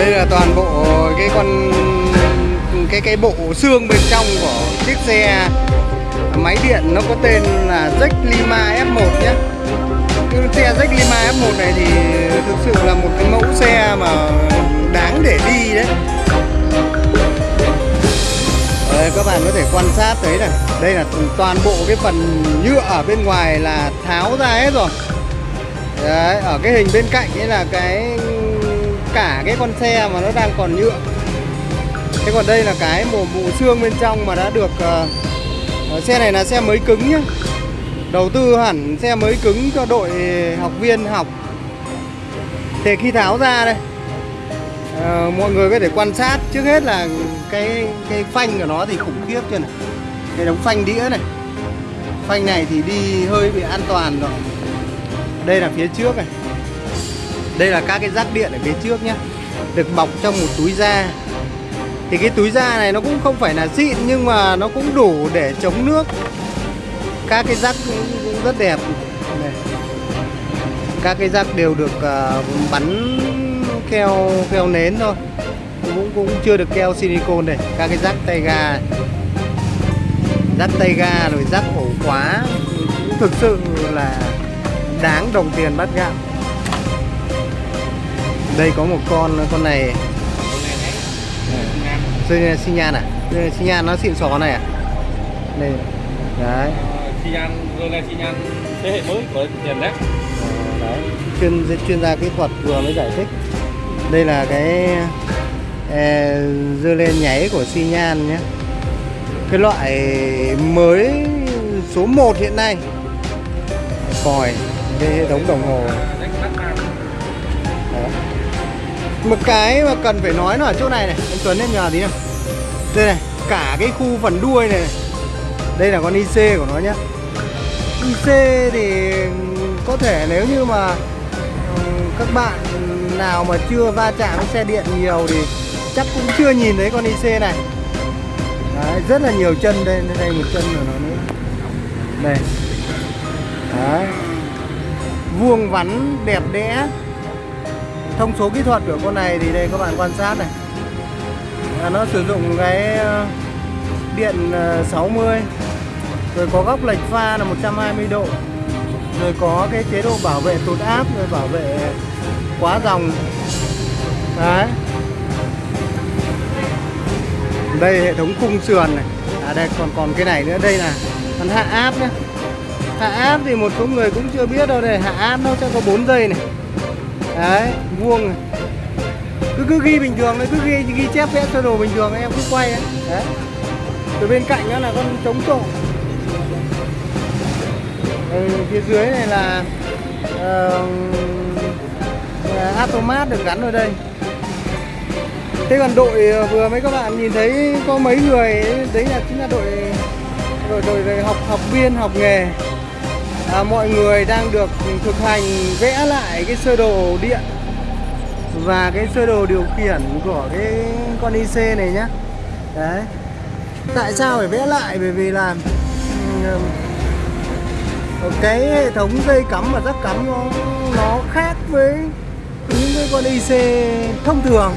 đây là toàn bộ cái con cái cái bộ xương bên trong của chiếc xe máy điện. Nó có tên là Jack Lima F1 nhé. Cái xe Jack Lima F1 này thì thực sự là một cái mẫu xe mà đáng để đi đấy. Đây, các bạn có thể quan sát thấy này. Đây là toàn bộ cái phần nhựa ở bên ngoài là tháo ra hết rồi. Đấy, ở cái hình bên cạnh ấy là cái cả cái con xe mà nó đang còn nhựa. Thế còn đây là cái bộ bộ xương bên trong mà đã được uh, xe này là xe mới cứng nhá. Đầu tư hẳn xe mới cứng cho đội học viên học. Thì khi tháo ra đây uh, mọi người có thể quan sát trước hết là cái cái phanh của nó thì khủng khiếp chưa này. Cái đống phanh đĩa này. Phanh này thì đi hơi bị an toàn rồi. Đây là phía trước này đây là các cái rác điện ở phía trước nhé được bọc trong một túi da. Thì cái túi da này nó cũng không phải là xịn nhưng mà nó cũng đủ để chống nước. Các cái rác cũng, rất đẹp. Này. các cái rác đều được uh, bắn keo keo nến thôi. Cũng cũng chưa được keo silicone này các cái rác tay ga. Rác tay ga rồi rác ổ khóa. Thực sự là đáng đồng tiền bắt gạo đây có một con con này. Đây. Xi nhan à? Đây xi nhan nó xịn xò này à? Đây. Đấy. Xi nhan rồi là xi nhan thế hệ mới của tiền đấy. Chuyên chuyên gia kỹ thuật vừa mới giải thích. Đây là cái e, dưa lên nháy của xi nhan nhé. Cái loại mới số 1 hiện nay. Còi cái hệ thống đồng hồ một cái mà cần phải nói nó ở chỗ này này anh Tuấn em nhờ tí nào. Đây này cả cái khu phần đuôi này, này. đây là con IC của nó nhá. IC thì có thể nếu như mà các bạn nào mà chưa va chạm với xe điện nhiều thì chắc cũng chưa nhìn thấy con IC này. Đấy, rất là nhiều chân đây đây một chân của nó nữa. Đây. Đấy. vuông vắn đẹp đẽ thông số kỹ thuật của con này thì đây các bạn quan sát này. À, nó sử dụng cái ờ, điện ờ, 60 rồi có góc lệch pha là 120 độ rồi có cái chế độ bảo vệ tụt áp rồi bảo vệ quá dòng. Đấy. Đây hệ thống khung sườn này. À đây còn còn cái này nữa. Đây là phần hạ áp nhé hạ áp thì một số người cũng chưa biết đâu. Đây hạ áp nó sẽ có 4 giây này đấy vuông này. Cứ cứ ghi bình thường đấy cứ ghi ghi chép vẽ sơ đồ bình thường em cứ quay ấy. đấy. Từ bên cạnh đó là con chống trộm ừ, phía dưới này là ờ, uh, automat được gắn ở đây. Thế còn đội ờ, vừa mấy các bạn nhìn thấy có mấy người ấy, đấy là chính là đội đội đội, đội học học viên học nghề à, mọi người đang được thực hành vẽ lại cái sơ đồ điện và cái sơ đồ điều khiển của cái con IC này nhá. Đấy. Tại sao phải vẽ lại? Bởi vì là cái hệ thống dây cắm và rắc cắm nó nó khác với những cái con IC thông thường.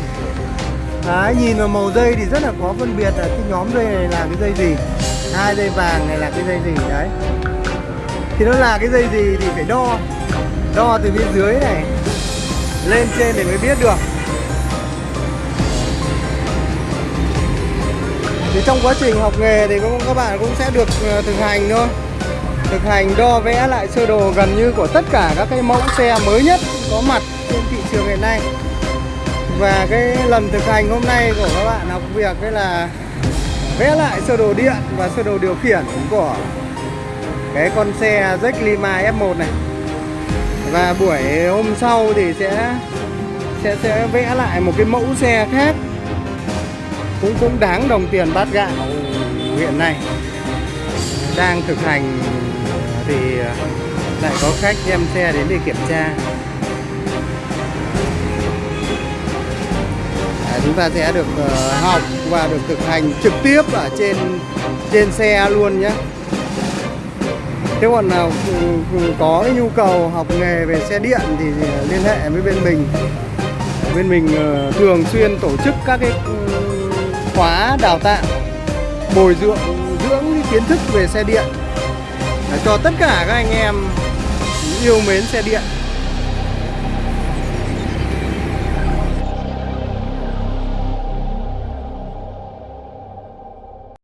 Đấy, nhìn vào màu dây thì rất là khó phân biệt là cái nhóm dây này là cái dây gì hai dây vàng này là cái dây gì đấy thì nó là cái dây gì thì phải đo đo từ bên dưới này, lên trên để mới biết được. Thì trong quá trình học nghề thì các bạn cũng sẽ được ờ, thực hành thôi. Thực hành, đo vẽ lại sơ đồ gần như của tất cả các cái mẫu xe mới nhất có mặt trên thị trường hiện nay. Và cái lần thực hành hôm nay của các bạn học việc đấy là vẽ lại sơ đồ điện và sơ đồ điều khiển của cái con xe Jack Lima F1 này. Và buổi hôm sau thì sẽ sẽ sẽ vẽ lại một cái mẫu xe khác. Cũng cũng đáng đồng tiền bát gạo hiện nay. Đang thực hành thì lại có khách đem xe đến để kiểm tra. À, chúng ta sẽ được uh, học và được thực hành trực tiếp ở trên trên xe luôn nhé. Thế còn nào ừ, ừ, có cái nhu cầu học nghề về xe điện thì liên hệ với bên mình. Bên mình ờ, thường xuyên tổ chức các cái ừ, khóa đào tạo, bồi dưỡng dưỡng kiến thức về xe điện để cho tất cả các anh em yêu mến xe điện.